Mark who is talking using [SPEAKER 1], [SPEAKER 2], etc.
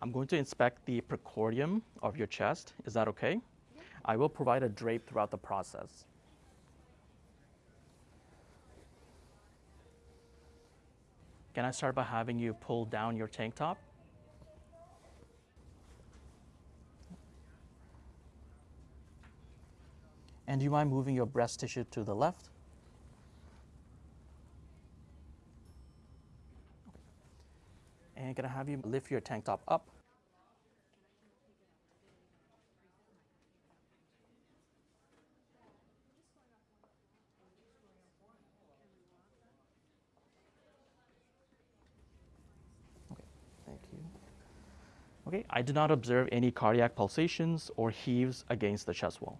[SPEAKER 1] I'm going to inspect the precordium of your chest. Is that okay? I will provide a drape throughout the process. Can I start by having you pull down your tank top? And do you mind moving your breast tissue to the left? And can I have you lift your tank top up? Okay, thank you. Okay, I did not observe any cardiac pulsations or heaves against the chest wall.